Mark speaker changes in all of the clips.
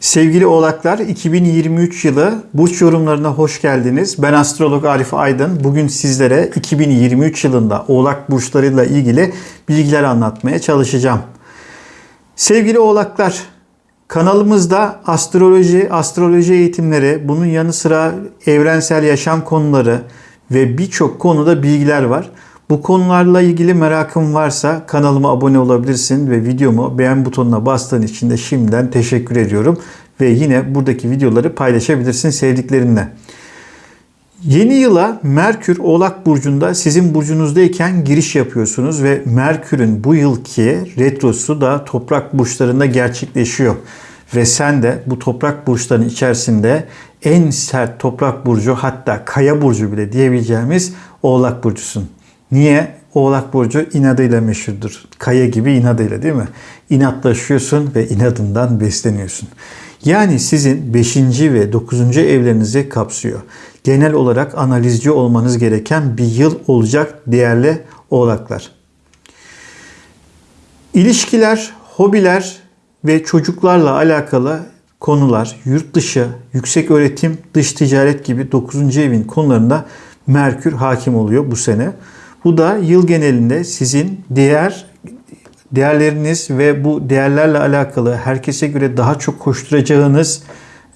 Speaker 1: Sevgili oğlaklar 2023 yılı burç yorumlarına hoş geldiniz. Ben astrolog Arif Aydın. Bugün sizlere 2023 yılında oğlak burçlarıyla ilgili bilgiler anlatmaya çalışacağım. Sevgili oğlaklar kanalımızda astroloji, astroloji eğitimleri, bunun yanı sıra evrensel yaşam konuları ve birçok konuda bilgiler var. Bu konularla ilgili merakın varsa kanalıma abone olabilirsin ve videomu beğen butonuna bastığın için de şimdiden teşekkür ediyorum. Ve yine buradaki videoları paylaşabilirsin sevdiklerinle. Yeni yıla Merkür Oğlak Burcu'nda sizin burcunuzdayken giriş yapıyorsunuz ve Merkür'ün bu yılki retrosu da toprak burçlarında gerçekleşiyor. Ve sen de bu toprak burçlarının içerisinde en sert toprak burcu hatta kaya burcu bile diyebileceğimiz Oğlak Burcu'sun. Niye? Oğlak Burcu inadıyla meşhurdur. Kaya gibi inadıyla değil mi? İnatlaşıyorsun ve inadından besleniyorsun. Yani sizin 5. ve 9. evlerinizi kapsıyor. Genel olarak analizci olmanız gereken bir yıl olacak değerli oğlaklar. İlişkiler, hobiler ve çocuklarla alakalı konular, yurt dışı, yüksek öğretim, dış ticaret gibi 9. evin konularında Merkür hakim oluyor bu sene. Bu da yıl genelinde sizin diğer değerleriniz ve bu değerlerle alakalı herkese göre daha çok koşturacağınız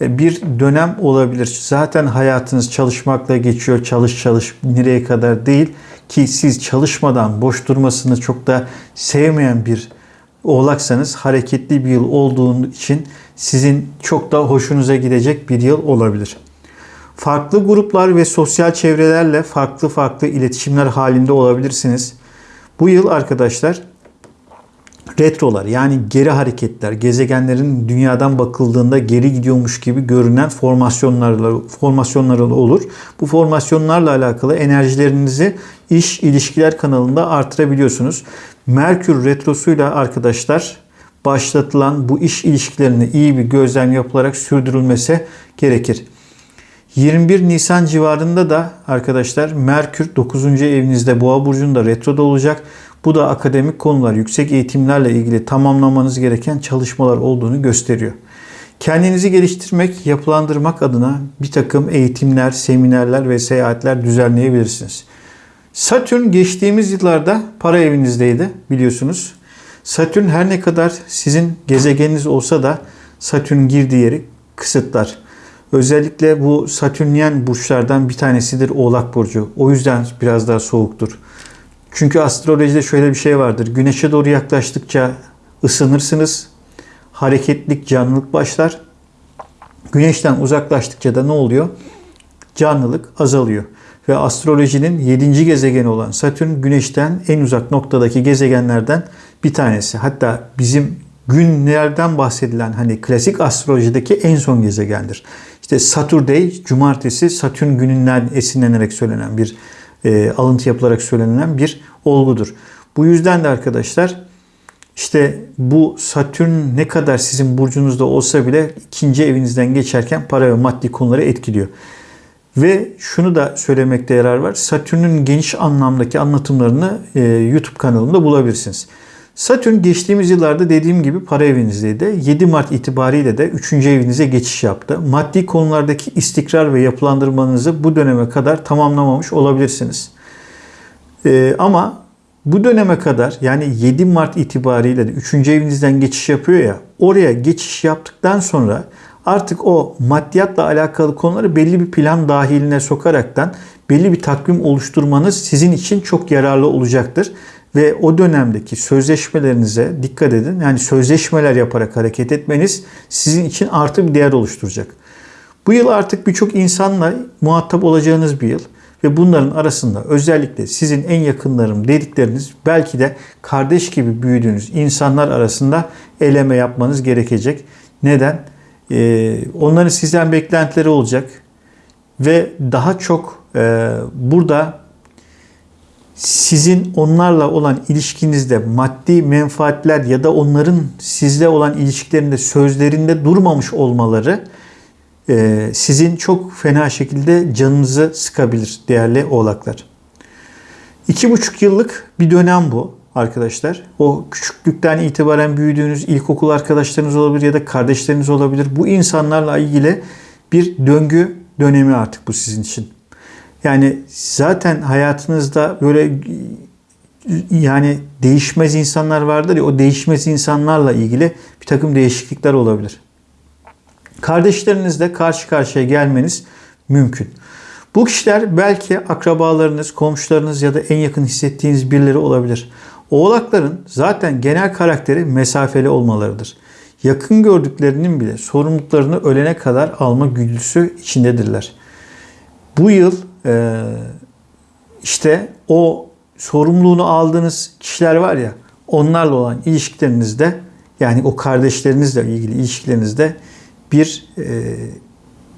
Speaker 1: e, bir dönem olabilir. Zaten hayatınız çalışmakla geçiyor. Çalış çalış nereye kadar değil ki siz çalışmadan boş durmasını çok da sevmeyen bir oğlaksanız hareketli bir yıl olduğu için sizin çok da hoşunuza gidecek bir yıl olabilir. Farklı gruplar ve sosyal çevrelerle farklı farklı iletişimler halinde olabilirsiniz. Bu yıl arkadaşlar retrolar yani geri hareketler, gezegenlerin dünyadan bakıldığında geri gidiyormuş gibi görünen formasyonlarla formasyonlar olur. Bu formasyonlarla alakalı enerjilerinizi iş ilişkiler kanalında artırabiliyorsunuz. Merkür retrosuyla arkadaşlar başlatılan bu iş ilişkilerini iyi bir gözlem yapılarak sürdürülmesi gerekir. 21 Nisan civarında da arkadaşlar Merkür 9. evinizde Boğa burcunda retroda olacak. Bu da akademik konular, yüksek eğitimlerle ilgili tamamlamanız gereken çalışmalar olduğunu gösteriyor. Kendinizi geliştirmek, yapılandırmak adına bir takım eğitimler, seminerler ve seyahatler düzenleyebilirsiniz. Satürn geçtiğimiz yıllarda para evinizdeydi biliyorsunuz. Satürn her ne kadar sizin gezegeniniz olsa da Satürn girdiği yeri kısıtlar. Özellikle bu Satürnyen burçlardan bir tanesidir Oğlak Burcu. O yüzden biraz daha soğuktur. Çünkü astrolojide şöyle bir şey vardır. Güneşe doğru yaklaştıkça ısınırsınız. Hareketlik, canlılık başlar. Güneşten uzaklaştıkça da ne oluyor? Canlılık azalıyor. Ve astrolojinin 7. gezegeni olan Satürn Güneş'ten en uzak noktadaki gezegenlerden bir tanesi. Hatta bizim günlerden bahsedilen hani klasik astrolojideki en son gezegendir. İşte Saturday, cumartesi Satürn gününden esinlenerek söylenen bir e, alıntı yapılarak söylenen bir olgudur. Bu yüzden de arkadaşlar işte bu Satürn ne kadar sizin burcunuzda olsa bile ikinci evinizden geçerken para ve maddi konuları etkiliyor. Ve şunu da söylemekte yarar var. Satürn'ün geniş anlamdaki anlatımlarını e, YouTube kanalımda bulabilirsiniz. Satürn geçtiğimiz yıllarda dediğim gibi para evinizdeydi. 7 Mart itibariyle de 3. evinize geçiş yaptı. Maddi konulardaki istikrar ve yapılandırmanızı bu döneme kadar tamamlamamış olabilirsiniz. Ee, ama bu döneme kadar yani 7 Mart itibariyle de 3. evinizden geçiş yapıyor ya oraya geçiş yaptıktan sonra artık o maddiyatla alakalı konuları belli bir plan dahiline sokaraktan belli bir takvim oluşturmanız sizin için çok yararlı olacaktır ve o dönemdeki sözleşmelerinize dikkat edin. Yani sözleşmeler yaparak hareket etmeniz sizin için artı bir değer oluşturacak. Bu yıl artık birçok insanla muhatap olacağınız bir yıl ve bunların arasında özellikle sizin en yakınlarım dedikleriniz belki de kardeş gibi büyüdüğünüz insanlar arasında eleme yapmanız gerekecek. Neden? Ee, onların sizden beklentileri olacak ve daha çok e, burada sizin onlarla olan ilişkinizde maddi menfaatler ya da onların sizle olan ilişkilerinde sözlerinde durmamış olmaları e, sizin çok fena şekilde canınızı sıkabilir değerli oğlaklar. İki buçuk yıllık bir dönem bu. arkadaşlar. O küçüklükten itibaren büyüdüğünüz ilkokul arkadaşlarınız olabilir ya da kardeşleriniz olabilir. Bu insanlarla ilgili bir döngü dönemi artık bu sizin için. Yani zaten hayatınızda böyle yani değişmez insanlar vardır ya o değişmez insanlarla ilgili bir takım değişiklikler olabilir. Kardeşlerinizle karşı karşıya gelmeniz mümkün. Bu kişiler belki akrabalarınız, komşularınız ya da en yakın hissettiğiniz birileri olabilir. Oğlakların zaten genel karakteri mesafeli olmalarıdır. Yakın gördüklerinin bile sorumluluklarını ölene kadar alma güdüsü içindedirler. Bu yıl işte o sorumluluğunu aldığınız kişiler var ya onlarla olan ilişkilerinizde yani o kardeşlerinizle ilgili ilişkilerinizde bir e,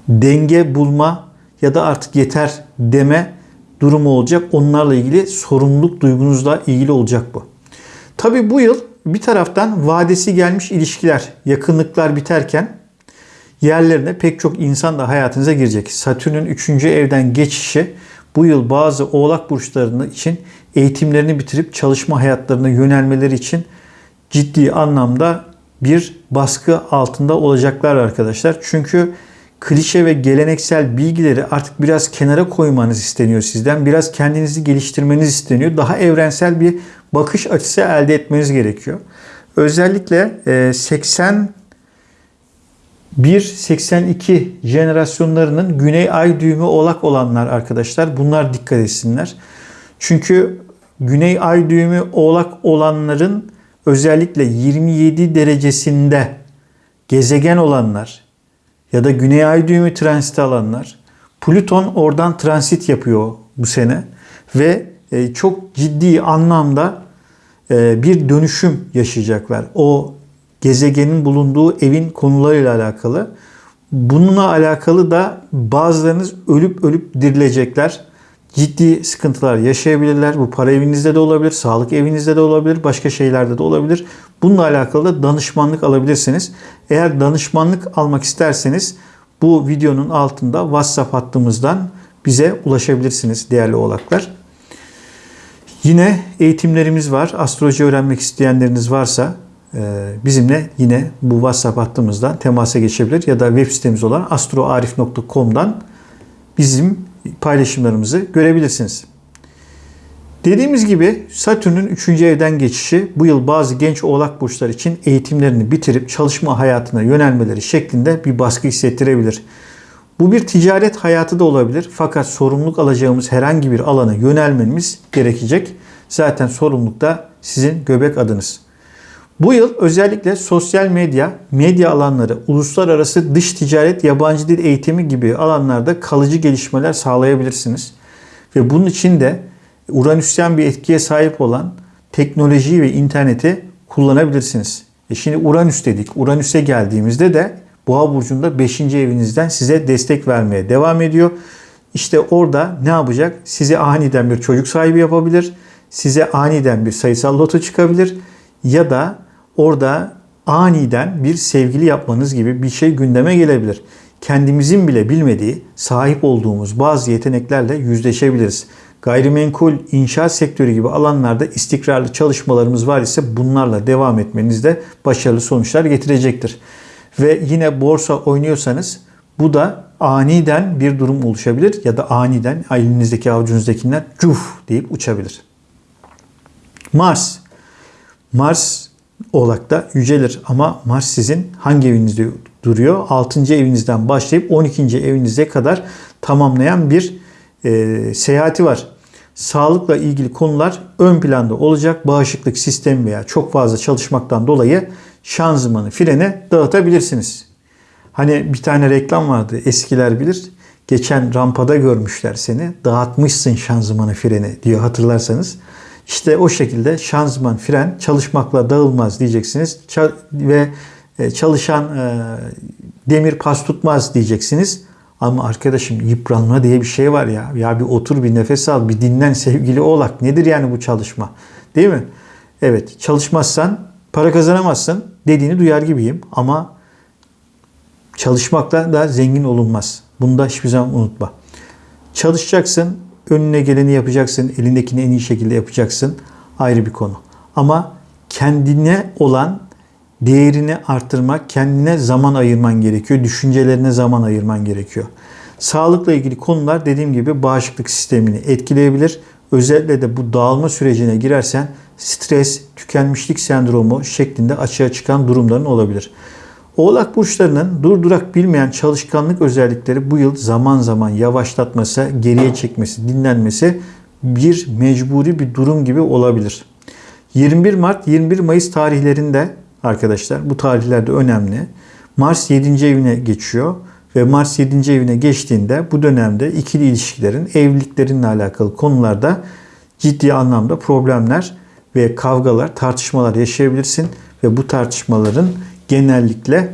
Speaker 1: denge bulma ya da artık yeter deme durumu olacak. Onlarla ilgili sorumluluk duygunuzla ilgili olacak bu. Tabi bu yıl bir taraftan vadesi gelmiş ilişkiler, yakınlıklar biterken yerlerine pek çok insan da hayatınıza girecek. Satürn'ün 3. evden geçişi bu yıl bazı oğlak burçlarının için eğitimlerini bitirip çalışma hayatlarına yönelmeleri için ciddi anlamda bir baskı altında olacaklar arkadaşlar. Çünkü klişe ve geleneksel bilgileri artık biraz kenara koymanız isteniyor sizden. Biraz kendinizi geliştirmeniz isteniyor. Daha evrensel bir bakış açısı elde etmeniz gerekiyor. Özellikle 80 1-82 jenerasyonlarının güney ay düğümü oğlak olanlar arkadaşlar bunlar dikkat etsinler. Çünkü güney ay düğümü oğlak olanların özellikle 27 derecesinde gezegen olanlar ya da güney ay düğümü transit alanlar Plüton oradan transit yapıyor bu sene ve e, çok ciddi anlamda e, bir dönüşüm yaşayacaklar. O gezegenin bulunduğu evin konularıyla alakalı. Bununla alakalı da bazılarınız ölüp ölüp dirilecekler. Ciddi sıkıntılar yaşayabilirler. Bu para evinizde de olabilir, sağlık evinizde de olabilir, başka şeylerde de olabilir. Bununla alakalı da danışmanlık alabilirsiniz. Eğer danışmanlık almak isterseniz bu videonun altında WhatsApp hattımızdan bize ulaşabilirsiniz değerli oğlaklar. Yine eğitimlerimiz var. Astroloji öğrenmek isteyenleriniz varsa bizimle yine bu WhatsApp hattımızdan temasa geçebilir ya da web sitemiz olan astroarif.com'dan bizim paylaşımlarımızı görebilirsiniz. Dediğimiz gibi Satürn'ün 3. evden geçişi bu yıl bazı genç oğlak burçlar için eğitimlerini bitirip çalışma hayatına yönelmeleri şeklinde bir baskı hissettirebilir. Bu bir ticaret hayatı da olabilir fakat sorumluluk alacağımız herhangi bir alana yönelmemiz gerekecek. Zaten sorumluluk da sizin göbek adınız. Bu yıl özellikle sosyal medya, medya alanları, uluslararası dış ticaret, yabancı dil eğitimi gibi alanlarda kalıcı gelişmeler sağlayabilirsiniz. Ve bunun için de Uranüsyen bir etkiye sahip olan teknolojiyi ve interneti kullanabilirsiniz. E şimdi Uranüs dedik. Uranüs'e geldiğimizde de Boğa burcunda 5. evinizden size destek vermeye devam ediyor. İşte orada ne yapacak? Size aniden bir çocuk sahibi yapabilir. Size aniden bir sayısal loto çıkabilir ya da orada aniden bir sevgili yapmanız gibi bir şey gündeme gelebilir. Kendimizin bile bilmediği sahip olduğumuz bazı yeteneklerle yüzleşebiliriz. Gayrimenkul, inşaat sektörü gibi alanlarda istikrarlı çalışmalarımız var ise bunlarla devam etmeniz de başarılı sonuçlar getirecektir. Ve yine borsa oynuyorsanız bu da aniden bir durum oluşabilir ya da aniden elinizdeki avucunuzdakiler cuf deyip uçabilir. Mars. Mars Oğlak'ta yücelir ama Mars sizin hangi evinizde duruyor? 6. evinizden başlayıp 12. evinize kadar tamamlayan bir e, seyahati var. Sağlıkla ilgili konular ön planda olacak. Bağışıklık sistemi veya çok fazla çalışmaktan dolayı şanzımanı, frene dağıtabilirsiniz. Hani bir tane reklam vardı eskiler bilir. Geçen rampada görmüşler seni. Dağıtmışsın şanzımanı, freni diyor hatırlarsanız. İşte o şekilde şanzıman, fren çalışmakla dağılmaz diyeceksiniz. Ve e, çalışan e, demir pas tutmaz diyeceksiniz. Ama arkadaşım yıpranma diye bir şey var ya. Ya bir otur bir nefes al bir dinlen sevgili oğlak. Nedir yani bu çalışma? Değil mi? Evet çalışmazsan para kazanamazsın dediğini duyar gibiyim. Ama çalışmakla da zengin olunmaz. Bunu da hiçbir zaman unutma. Çalışacaksın, önüne geleni yapacaksın, elindekini en iyi şekilde yapacaksın. Ayrı bir konu. Ama kendine olan değerini artırmak, kendine zaman ayırman gerekiyor. Düşüncelerine zaman ayırman gerekiyor. Sağlıkla ilgili konular dediğim gibi bağışıklık sistemini etkileyebilir. Özellikle de bu dağılma sürecine girersen stres, tükenmişlik sendromu şeklinde açığa çıkan durumların olabilir. Oğlak burçlarının durdurak bilmeyen çalışkanlık özellikleri bu yıl zaman zaman yavaşlatması, geriye çekmesi, dinlenmesi bir mecburi bir durum gibi olabilir. 21 Mart 21 Mayıs tarihlerinde arkadaşlar bu tarihlerde önemli. Mars 7. evine geçiyor ve Mars 7. evine geçtiğinde bu dönemde ikili ilişkilerin, evliliklerinle alakalı konularda ciddi anlamda problemler ve kavgalar, tartışmalar yaşayabilirsin ve bu tartışmaların genellikle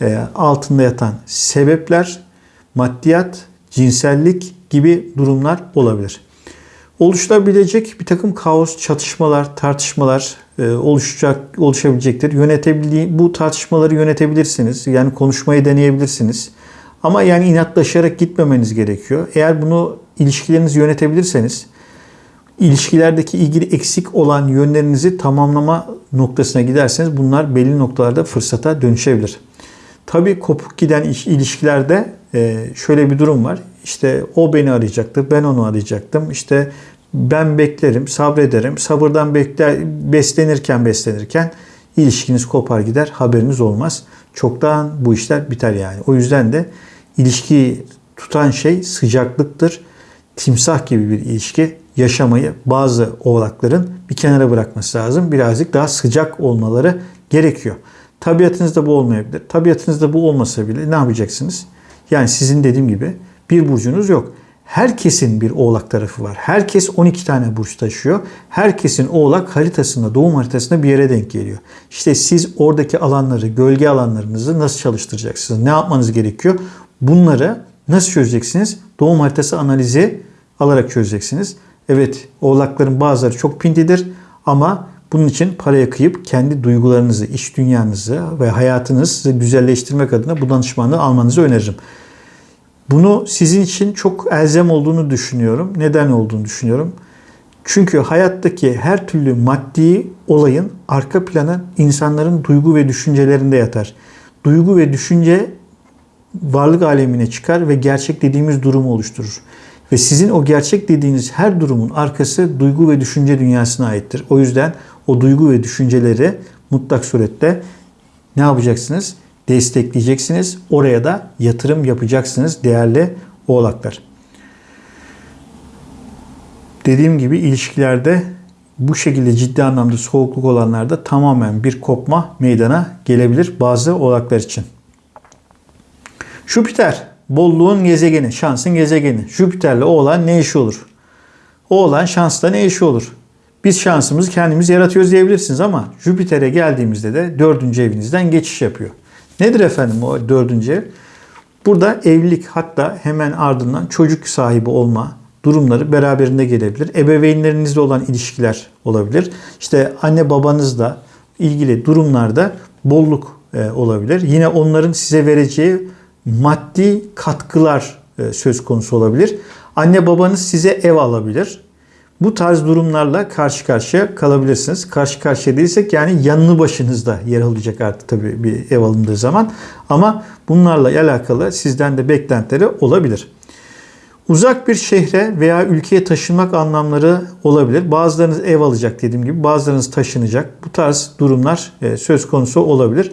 Speaker 1: e, altında yatan sebepler maddiyat, cinsellik gibi durumlar olabilir. Oluşabilecek bir takım kaos, çatışmalar, tartışmalar e, oluşacak, oluşabilecektir. Yönetebildiği bu tartışmaları yönetebilirsiniz. Yani konuşmayı deneyebilirsiniz. Ama yani inatlaşarak gitmemeniz gerekiyor. Eğer bunu ilişkilerinizi yönetebilirseniz ilişkilerdeki ilgili eksik olan yönlerinizi tamamlama noktasına giderseniz bunlar belli noktalarda fırsata dönüşebilir. Tabii kopuk giden ilişkilerde e, şöyle bir durum var. İşte o beni arayacaktı, ben onu arayacaktım. İşte ben beklerim, sabrederim. Sabırdan bekler, beslenirken beslenirken ilişkiniz kopar gider, haberiniz olmaz. Çoktan bu işler biter yani. O yüzden de ilişkiyi tutan şey sıcaklıktır. Timsah gibi bir ilişki yaşamayı bazı oğlakların bir kenara bırakması lazım. Birazcık daha sıcak olmaları gerekiyor. Tabiatınızda bu olmayabilir. Tabiatınızda bu olmasa bile ne yapacaksınız? Yani sizin dediğim gibi bir burcunuz yok. Herkesin bir oğlak tarafı var. Herkes 12 tane burç taşıyor. Herkesin oğlak haritasında, doğum haritasında bir yere denk geliyor. İşte siz oradaki alanları, gölge alanlarınızı nasıl çalıştıracaksınız? Ne yapmanız gerekiyor? Bunları nasıl çözeceksiniz? Doğum haritası analizi alarak çözeceksiniz. Evet oğlakların bazıları çok pintidir ama bunun için paraya kıyıp kendi duygularınızı, iş dünyanızı ve hayatınızı güzelleştirmek adına bu danışmanlığı almanızı öneririm. Bunu sizin için çok elzem olduğunu düşünüyorum. Neden olduğunu düşünüyorum. Çünkü hayattaki her türlü maddi olayın arka planı insanların duygu ve düşüncelerinde yatar. Duygu ve düşünce varlık alemine çıkar ve gerçek dediğimiz durumu oluşturur. Ve sizin o gerçek dediğiniz her durumun arkası duygu ve düşünce dünyasına aittir. O yüzden o duygu ve düşünceleri mutlak surette ne yapacaksınız? Destekleyeceksiniz. Oraya da yatırım yapacaksınız değerli oğlaklar. Dediğim gibi ilişkilerde bu şekilde ciddi anlamda soğukluk olanlarda tamamen bir kopma meydana gelebilir bazı oğlaklar için. Jüpiter bolluğun gezegeni, şansın gezegeni. Jüpiter'le oğlan ne işi olur? Oğlan şansla ne işi olur? Biz şansımızı kendimiz yaratıyoruz diyebilirsiniz ama Jüpiter'e geldiğimizde de dördüncü evinizden geçiş yapıyor. Nedir efendim o dördüncü ev? Burada evlilik hatta hemen ardından çocuk sahibi olma durumları beraberinde gelebilir. Ebeveynlerinizle olan ilişkiler olabilir. İşte anne babanızla ilgili durumlarda bolluk e, olabilir. Yine onların size vereceği maddi katkılar e, söz konusu olabilir. Anne babanız size ev alabilir. Bu tarz durumlarla karşı karşıya kalabilirsiniz. Karşı karşıya değilsek yani yanını başınızda yer alacak artık tabii bir ev alındığı zaman. Ama bunlarla alakalı sizden de beklentileri olabilir. Uzak bir şehre veya ülkeye taşınmak anlamları olabilir. Bazılarınız ev alacak dediğim gibi bazılarınız taşınacak. Bu tarz durumlar e, söz konusu olabilir.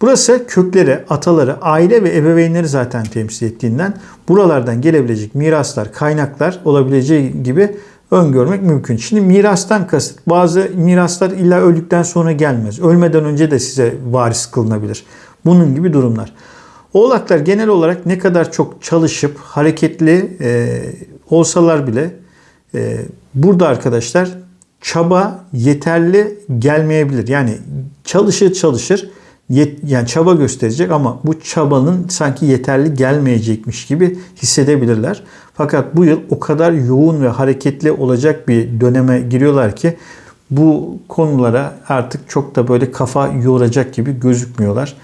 Speaker 1: Burası kökleri, ataları, aile ve ebeveynleri zaten temsil ettiğinden buralardan gelebilecek miraslar, kaynaklar olabileceği gibi öngörmek mümkün. Şimdi mirastan kasıt bazı miraslar illa öldükten sonra gelmez. Ölmeden önce de size varis kılınabilir. Bunun gibi durumlar. Oğlaklar genel olarak ne kadar çok çalışıp hareketli e, olsalar bile e, burada arkadaşlar çaba yeterli gelmeyebilir. Yani çalışır çalışır yani çaba gösterecek ama bu çabanın sanki yeterli gelmeyecekmiş gibi hissedebilirler. Fakat bu yıl o kadar yoğun ve hareketli olacak bir döneme giriyorlar ki bu konulara artık çok da böyle kafa yoracak gibi gözükmüyorlar.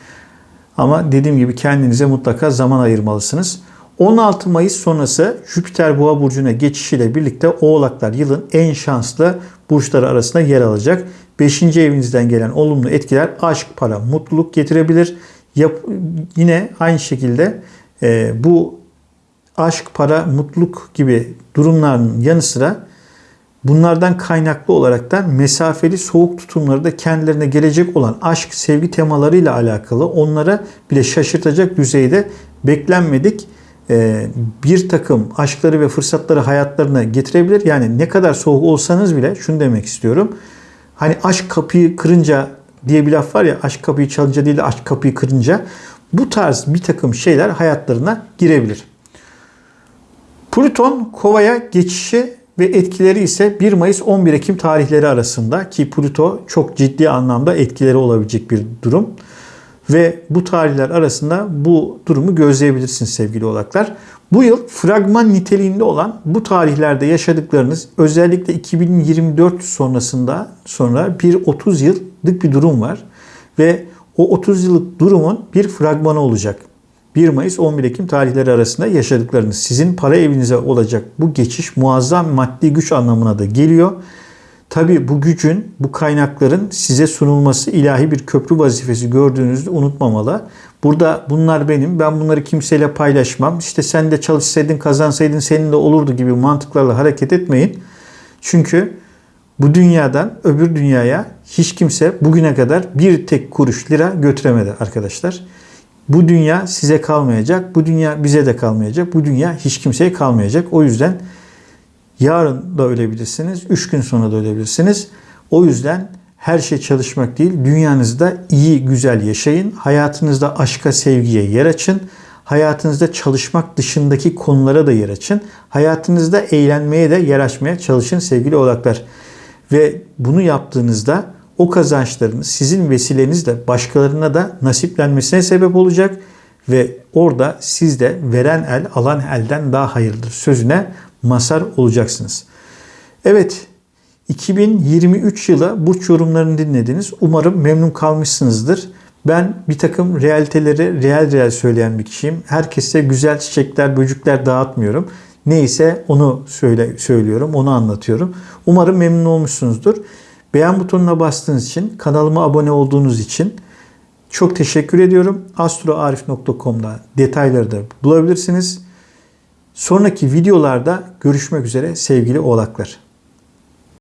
Speaker 1: Ama dediğim gibi kendinize mutlaka zaman ayırmalısınız. 16 Mayıs sonrası Jüpiter Boğa burcuna geçişiyle birlikte Oğlaklar yılın en şanslı burçları arasında yer alacak. 5. evinizden gelen olumlu etkiler aşk, para, mutluluk getirebilir. Yap, yine aynı şekilde e, bu aşk, para, mutluluk gibi durumların yanı sıra bunlardan kaynaklı olarak da mesafeli soğuk tutumları da kendilerine gelecek olan aşk, sevgi temalarıyla alakalı onlara bile şaşırtacak düzeyde beklenmedik bir takım aşkları ve fırsatları hayatlarına getirebilir. Yani ne kadar soğuk olsanız bile şunu demek istiyorum. Hani aşk kapıyı kırınca diye bir laf var ya aşk kapıyı çalınca değil de aşk kapıyı kırınca bu tarz bir takım şeyler hayatlarına girebilir. Plüton Kova'ya geçişi ve etkileri ise 1 Mayıs 11 Ekim tarihleri arasında ki Plüto çok ciddi anlamda etkileri olabilecek bir durum. Ve bu tarihler arasında bu durumu gözleyebilirsiniz sevgili oğlaklar. Bu yıl fragman niteliğinde olan bu tarihlerde yaşadıklarınız özellikle 2024 sonrasında sonra bir 30 yıllık bir durum var. Ve o 30 yıllık durumun bir fragmanı olacak. 1 Mayıs 11 Ekim tarihleri arasında yaşadıklarınız sizin para evinize olacak bu geçiş muazzam maddi güç anlamına da geliyor. Tabi bu gücün, bu kaynakların size sunulması ilahi bir köprü vazifesi gördüğünüzde unutmamalı. Burada bunlar benim, ben bunları kimseyle paylaşmam. İşte sen de çalışsaydın, kazansaydın senin de olurdu gibi mantıklarla hareket etmeyin. Çünkü bu dünyadan öbür dünyaya hiç kimse bugüne kadar bir tek kuruş lira götüremedi arkadaşlar. Bu dünya size kalmayacak, bu dünya bize de kalmayacak, bu dünya hiç kimseye kalmayacak. O yüzden Yarın da ölebilirsiniz. Üç gün sonra da ölebilirsiniz. O yüzden her şey çalışmak değil, dünyanızda iyi, güzel yaşayın. Hayatınızda aşka, sevgiye yer açın. Hayatınızda çalışmak dışındaki konulara da yer açın. Hayatınızda eğlenmeye de yer açmaya çalışın sevgili oğlaklar. Ve bunu yaptığınızda o kazançların sizin vesilenizle başkalarına da nasiplenmesine sebep olacak ve orada siz de veren el alan elden daha hayırlıdır sözüne mazhar olacaksınız. Evet 2023 yılı burç yorumlarını dinlediniz. Umarım memnun kalmışsınızdır. Ben bir takım realiteleri real real söyleyen bir kişiyim. Herkese güzel çiçekler, böcükler dağıtmıyorum. Neyse onu söyle, söylüyorum, onu anlatıyorum. Umarım memnun olmuşsunuzdur. Beğen butonuna bastığınız için, kanalıma abone olduğunuz için çok teşekkür ediyorum. astroarif.com'da detayları da bulabilirsiniz. Sonraki videolarda görüşmek üzere sevgili oğlaklar.